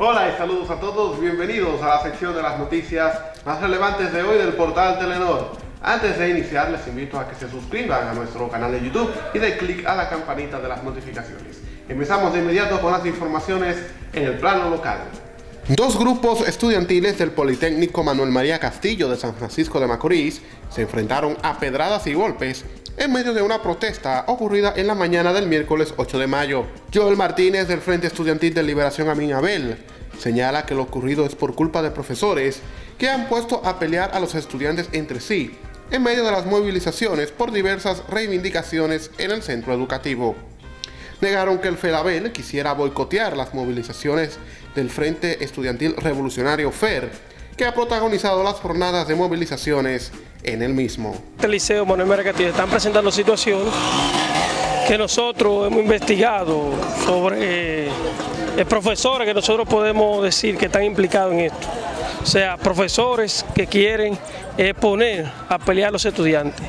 Hola y saludos a todos, bienvenidos a la sección de las noticias más relevantes de hoy del portal Telenor. Antes de iniciar les invito a que se suscriban a nuestro canal de YouTube y den clic a la campanita de las notificaciones. Empezamos de inmediato con las informaciones en el plano local. Dos grupos estudiantiles del Politécnico Manuel María Castillo de San Francisco de Macorís se enfrentaron a pedradas y golpes en medio de una protesta ocurrida en la mañana del miércoles 8 de mayo. Joel Martínez del Frente Estudiantil de Liberación Amin Abel señala que lo ocurrido es por culpa de profesores que han puesto a pelear a los estudiantes entre sí en medio de las movilizaciones por diversas reivindicaciones en el centro educativo. Negaron que el FEDABEL quisiera boicotear las movilizaciones del Frente Estudiantil Revolucionario FER, que ha protagonizado las jornadas de movilizaciones en el mismo. El Liceo Manuel Mercatillo están presentando situaciones que nosotros hemos investigado sobre eh, profesores que nosotros podemos decir que están implicados en esto. O sea, profesores que quieren eh, poner a pelear a los estudiantes.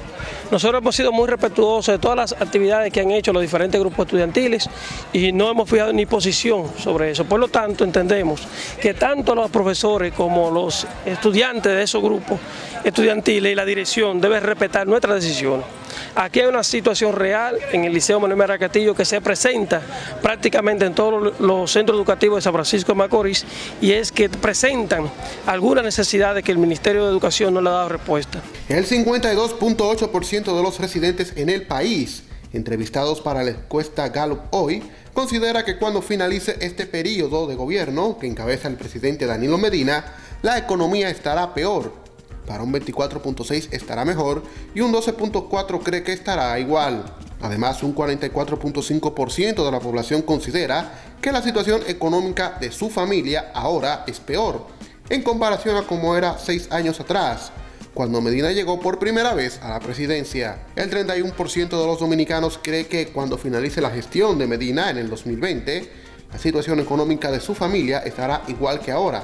Nosotros hemos sido muy respetuosos de todas las actividades que han hecho los diferentes grupos estudiantiles y no hemos fijado ni posición sobre eso. Por lo tanto, entendemos que tanto los profesores como los estudiantes de esos grupos estudiantiles y la dirección deben respetar nuestras decisiones. Aquí hay una situación real en el Liceo Manuel Mera Castillo que se presenta prácticamente en todos los centros educativos de San Francisco de Macorís y es que presentan algunas necesidades que el Ministerio de Educación no le ha dado respuesta. El 52.8% de los residentes en el país entrevistados para la encuesta Gallup hoy, considera que cuando finalice este periodo de gobierno que encabeza el presidente Danilo Medina, la economía estará peor para un 24.6 estará mejor y un 12.4 cree que estará igual. Además, un 44.5% de la población considera que la situación económica de su familia ahora es peor, en comparación a como era seis años atrás, cuando Medina llegó por primera vez a la presidencia. El 31% de los dominicanos cree que cuando finalice la gestión de Medina en el 2020, la situación económica de su familia estará igual que ahora.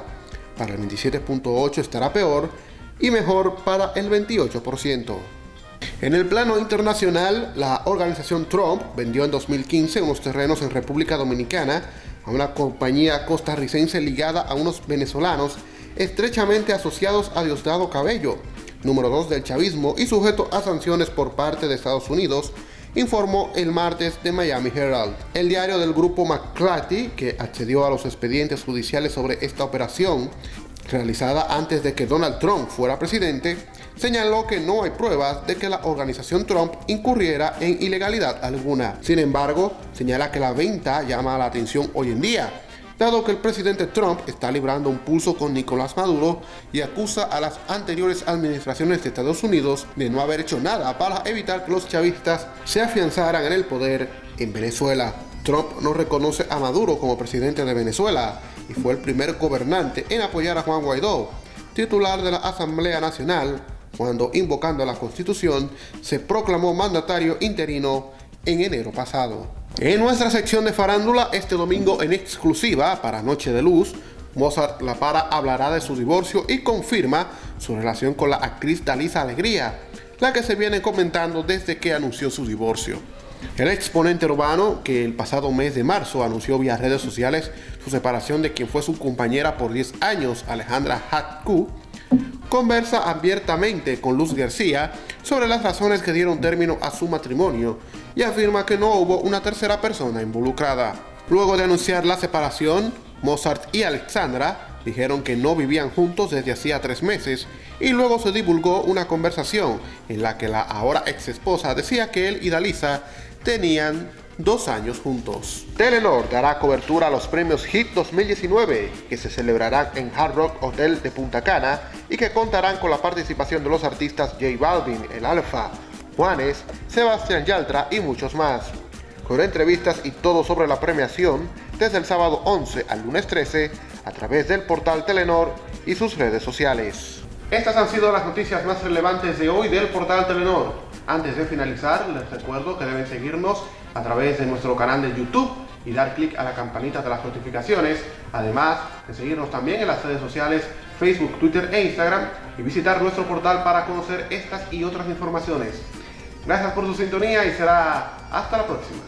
Para el 27.8 estará peor y mejor para el 28%. En el plano internacional, la organización Trump vendió en 2015 unos terrenos en República Dominicana a una compañía costarricense ligada a unos venezolanos estrechamente asociados a Diosdado Cabello, número 2 del chavismo y sujeto a sanciones por parte de Estados Unidos, informó el martes de Miami Herald. El diario del grupo McClatchy, que accedió a los expedientes judiciales sobre esta operación, realizada antes de que Donald Trump fuera presidente, señaló que no hay pruebas de que la organización Trump incurriera en ilegalidad alguna. Sin embargo, señala que la venta llama la atención hoy en día, dado que el presidente Trump está librando un pulso con Nicolás Maduro y acusa a las anteriores administraciones de Estados Unidos de no haber hecho nada para evitar que los chavistas se afianzaran en el poder en Venezuela. Trump no reconoce a Maduro como presidente de Venezuela y fue el primer gobernante en apoyar a Juan Guaidó, titular de la Asamblea Nacional, cuando invocando la Constitución se proclamó mandatario interino en enero pasado. En nuestra sección de farándula, este domingo en exclusiva para Noche de Luz, Mozart La Para hablará de su divorcio y confirma su relación con la actriz Dalisa Alegría, la que se viene comentando desde que anunció su divorcio. El exponente urbano, que el pasado mes de marzo anunció vía redes sociales su separación de quien fue su compañera por 10 años, Alejandra Hatku, conversa abiertamente con Luz García sobre las razones que dieron término a su matrimonio y afirma que no hubo una tercera persona involucrada. Luego de anunciar la separación, Mozart y Alexandra dijeron que no vivían juntos desde hacía tres meses y luego se divulgó una conversación en la que la ahora ex esposa decía que él y Dalisa tenían dos años juntos. Telenor dará cobertura a los premios HIT 2019 que se celebrarán en Hard Rock Hotel de Punta Cana y que contarán con la participación de los artistas J Balvin, El Alfa, Juanes, Sebastián Yaltra y muchos más. Con entrevistas y todo sobre la premiación desde el sábado 11 al lunes 13 a través del portal Telenor y sus redes sociales. Estas han sido las noticias más relevantes de hoy del portal Telenor. Antes de finalizar, les recuerdo que deben seguirnos a través de nuestro canal de YouTube y dar clic a la campanita de las notificaciones, además de seguirnos también en las redes sociales Facebook, Twitter e Instagram y visitar nuestro portal para conocer estas y otras informaciones. Gracias por su sintonía y será hasta la próxima.